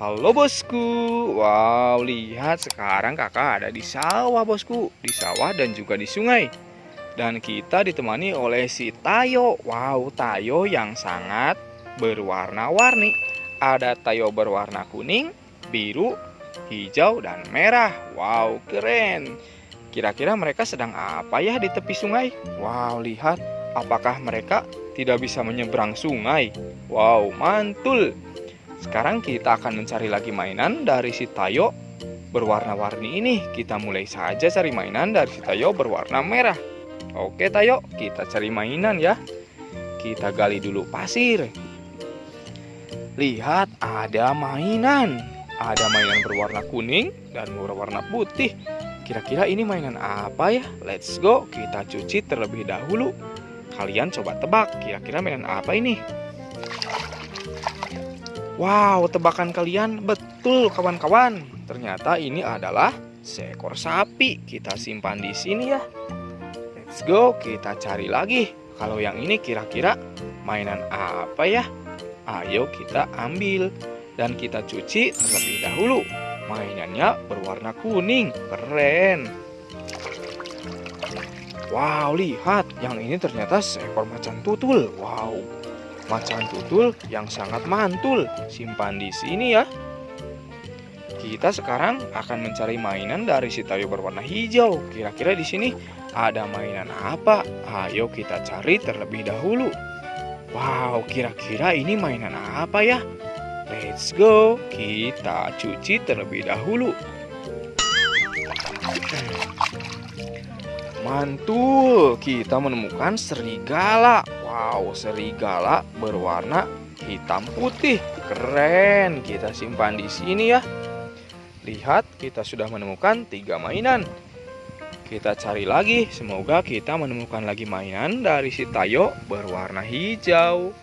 Halo bosku, wow lihat sekarang kakak ada di sawah bosku. Di sawah dan juga di sungai. Dan kita ditemani oleh si Tayo. Wow Tayo yang sangat berwarna-warni. Ada Tayo berwarna kuning, biru, hijau, dan merah. Wow keren. Kira-kira mereka sedang apa ya di tepi sungai? Wow lihat. Apakah mereka tidak bisa menyeberang sungai? Wow mantul sekarang kita akan mencari lagi mainan dari si Tayo berwarna-warni ini. Kita mulai saja cari mainan dari si Tayo berwarna merah. Oke Tayo, kita cari mainan ya. Kita gali dulu pasir. Lihat, ada mainan. Ada mainan berwarna kuning dan berwarna putih. Kira-kira ini mainan apa ya? Let's go, kita cuci terlebih dahulu. Kalian coba tebak, kira-kira mainan apa ini? Wow, tebakan kalian betul kawan-kawan. Ternyata ini adalah seekor sapi. Kita simpan di sini ya. Let's go, kita cari lagi. Kalau yang ini kira-kira mainan apa ya? Ayo kita ambil dan kita cuci terlebih dahulu. Mainannya berwarna kuning, keren. Wow, lihat, yang ini ternyata seekor macan tutul. Wow, macan tutul yang sangat mantul. Simpan di sini ya. Kita sekarang akan mencari mainan dari si tayo berwarna hijau. Kira-kira di sini ada mainan apa? Ayo kita cari terlebih dahulu. Wow, kira-kira ini mainan apa ya? Let's go, kita cuci terlebih dahulu. Mantul, kita menemukan serigala. Wow, serigala berwarna hitam putih. Keren, kita simpan di sini ya. Lihat, kita sudah menemukan tiga mainan. Kita cari lagi, semoga kita menemukan lagi mainan dari si Tayo berwarna hijau.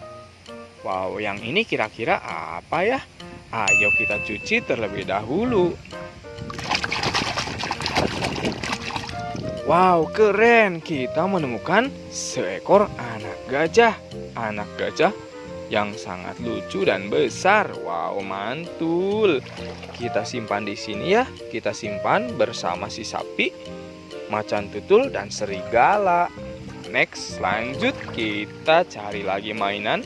Wow, yang ini kira-kira apa ya? Ayo kita cuci terlebih dahulu. Wow, keren! Kita menemukan seekor anak gajah. Anak gajah yang sangat lucu dan besar. Wow, mantul. Kita simpan di sini ya. Kita simpan bersama si sapi, macan tutul, dan serigala. Next, lanjut kita cari lagi mainan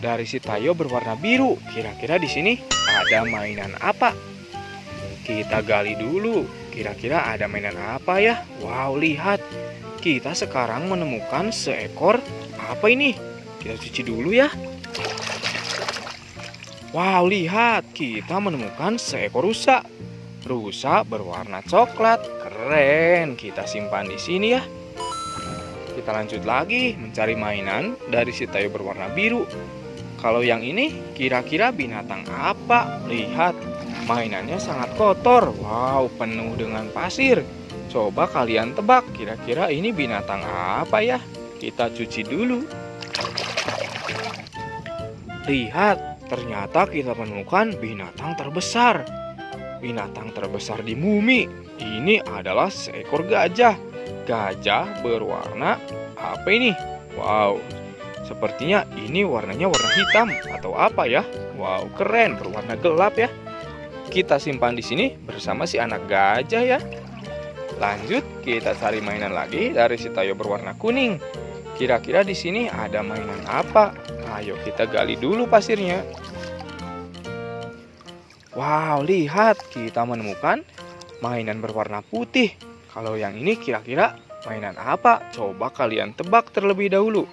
dari si Tayo berwarna biru. Kira-kira di sini ada mainan apa? Kita gali dulu. Kira-kira ada mainan apa ya? Wow, lihat. Kita sekarang menemukan seekor apa ini? Kita cuci dulu ya. Wow, lihat. Kita menemukan seekor rusa. Rusa berwarna coklat. Keren. Kita simpan di sini ya. Kita lanjut lagi mencari mainan dari si tayo berwarna biru. Kalau yang ini kira-kira binatang apa? Lihat, Mainannya sangat kotor. Wow, penuh dengan pasir. Coba kalian tebak, kira-kira ini binatang apa ya? Kita cuci dulu. Lihat, ternyata kita menemukan binatang terbesar. Binatang terbesar di bumi. Ini adalah seekor gajah. Gajah berwarna apa ini? Wow, sepertinya ini warnanya warna hitam atau apa ya? Wow, keren, berwarna gelap ya kita simpan di sini bersama si anak gajah ya. Lanjut, kita cari mainan lagi dari si Tayo berwarna kuning. Kira-kira di sini ada mainan apa? Ayo kita gali dulu pasirnya. Wow, lihat kita menemukan mainan berwarna putih. Kalau yang ini kira-kira mainan apa? Coba kalian tebak terlebih dahulu.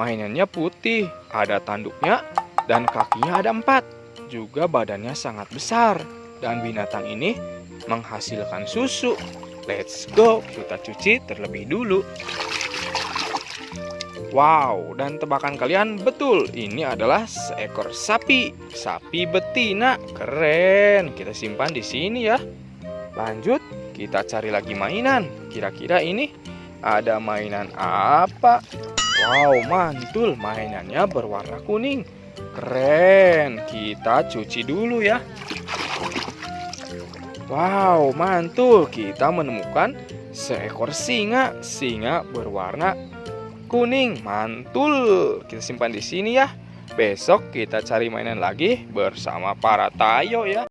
Mainannya putih, ada tanduknya, dan kakinya ada empat juga badannya sangat besar dan binatang ini menghasilkan susu. Let's go, kita cuci terlebih dulu. Wow, dan tebakan kalian betul, ini adalah seekor sapi, sapi betina. Keren, kita simpan di sini ya. Lanjut, kita cari lagi mainan. Kira-kira ini ada mainan apa? Wow, mantul, mainannya berwarna kuning. Keren, kita cuci dulu ya. Wow, mantul. Kita menemukan seekor singa. Singa berwarna kuning. Mantul. Kita simpan di sini ya. Besok kita cari mainan lagi bersama para Tayo ya.